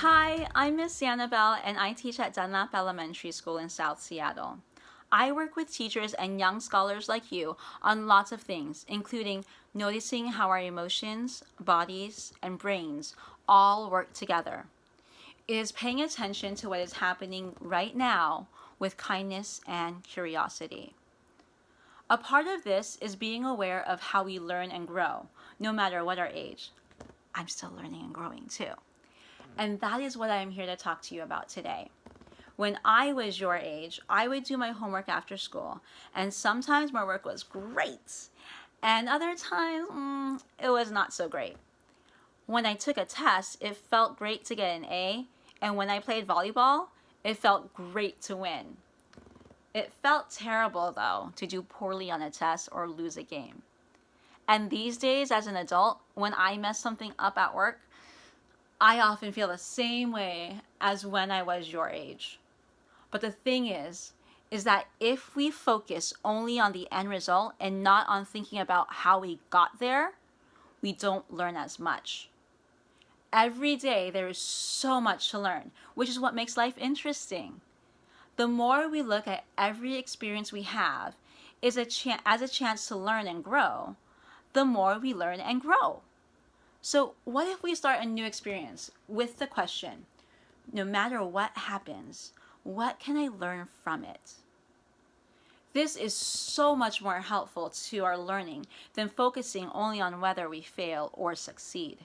Hi, I'm Miss Annabelle and I teach at Dunlap Elementary School in South Seattle. I work with teachers and young scholars like you on lots of things, including noticing how our emotions, bodies, and brains all work together. It is paying attention to what is happening right now with kindness and curiosity. A part of this is being aware of how we learn and grow, no matter what our age. I'm still learning and growing too. And that is what I'm here to talk to you about today. When I was your age, I would do my homework after school, and sometimes my work was great, and other times mm, it was not so great. When I took a test, it felt great to get an A, and when I played volleyball, it felt great to win. It felt terrible, though, to do poorly on a test or lose a game. And these days, as an adult, when I mess something up at work, I often feel the same way as when I was your age. But the thing is, is that if we focus only on the end result and not on thinking about how we got there, we don't learn as much. Every day there is so much to learn, which is what makes life interesting. The more we look at every experience we have is a as a chance to learn and grow, the more we learn and grow. So what if we start a new experience with the question, no matter what happens, what can I learn from it? This is so much more helpful to our learning than focusing only on whether we fail or succeed.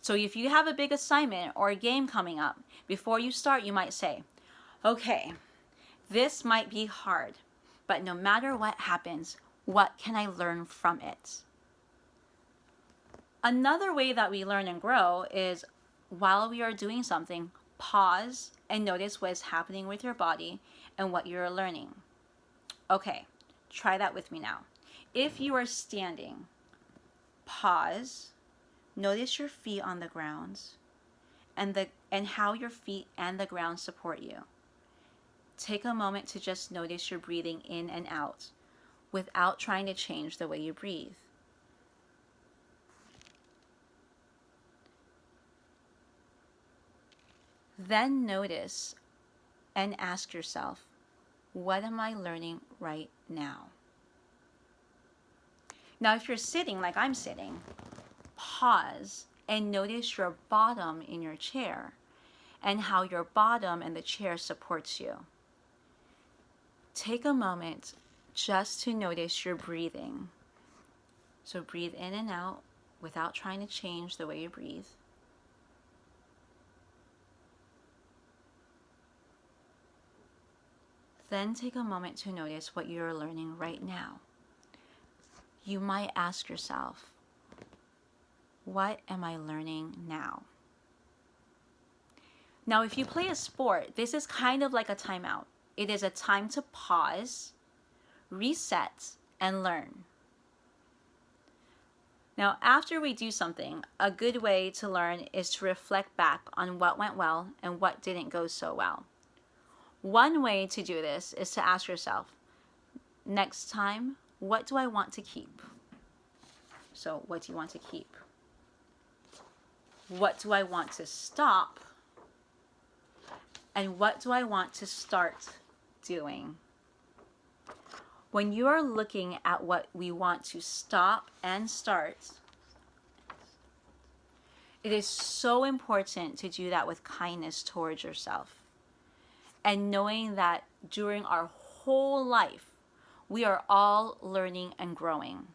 So if you have a big assignment or a game coming up, before you start, you might say, okay, this might be hard, but no matter what happens, what can I learn from it? Another way that we learn and grow is while we are doing something, pause and notice what is happening with your body and what you're learning. Okay, try that with me now. If you are standing, pause, notice your feet on the ground and, the, and how your feet and the ground support you. Take a moment to just notice your breathing in and out without trying to change the way you breathe. Then notice and ask yourself, what am I learning right now? Now, if you're sitting like I'm sitting, pause and notice your bottom in your chair and how your bottom and the chair supports you. Take a moment just to notice your breathing. So breathe in and out without trying to change the way you breathe. Then take a moment to notice what you're learning right now. You might ask yourself, what am I learning now? Now, if you play a sport, this is kind of like a timeout. It is a time to pause, reset, and learn. Now, after we do something, a good way to learn is to reflect back on what went well and what didn't go so well. One way to do this is to ask yourself, next time, what do I want to keep? So what do you want to keep? What do I want to stop? And what do I want to start doing? When you are looking at what we want to stop and start, it is so important to do that with kindness towards yourself and knowing that during our whole life, we are all learning and growing.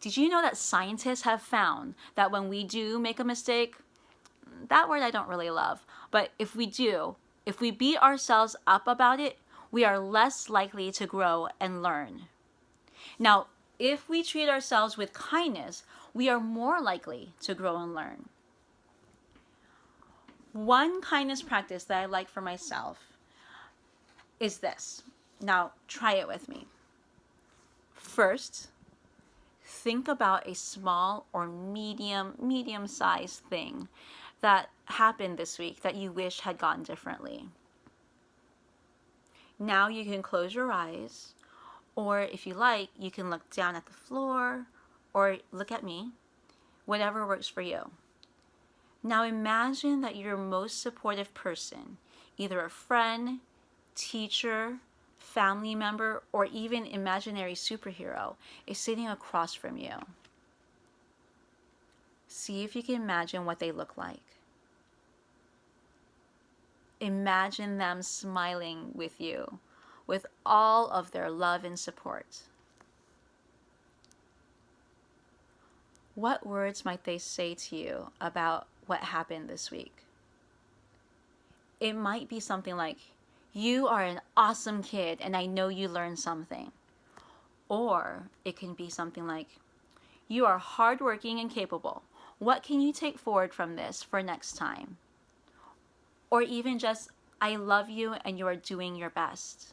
Did you know that scientists have found that when we do make a mistake, that word I don't really love, but if we do, if we beat ourselves up about it, we are less likely to grow and learn. Now, if we treat ourselves with kindness, we are more likely to grow and learn. One kindness practice that I like for myself is this. Now, try it with me. First, think about a small or medium, medium-sized thing that happened this week that you wish had gone differently. Now you can close your eyes, or if you like, you can look down at the floor or look at me, whatever works for you. Now imagine that your most supportive person, either a friend, teacher, family member, or even imaginary superhero, is sitting across from you. See if you can imagine what they look like. Imagine them smiling with you with all of their love and support. What words might they say to you about what happened this week? It might be something like, You are an awesome kid, and I know you learned something. Or it can be something like, You are hardworking and capable. What can you take forward from this for next time? Or even just, I love you and you are doing your best.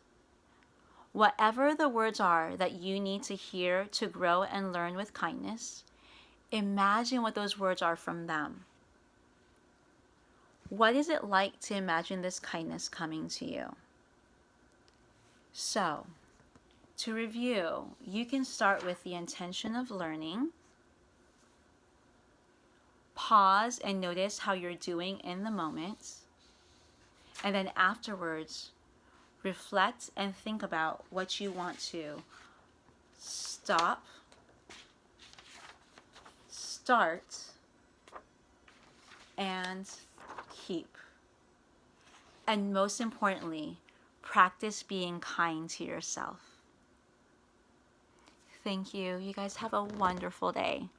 Whatever the words are that you need to hear to grow and learn with kindness, imagine what those words are from them. What is it like to imagine this kindness coming to you? So, to review, you can start with the intention of learning. Pause and notice how you're doing in the moment. And then afterwards, reflect and think about what you want to stop, start, and keep. And most importantly, practice being kind to yourself. Thank you. You guys have a wonderful day.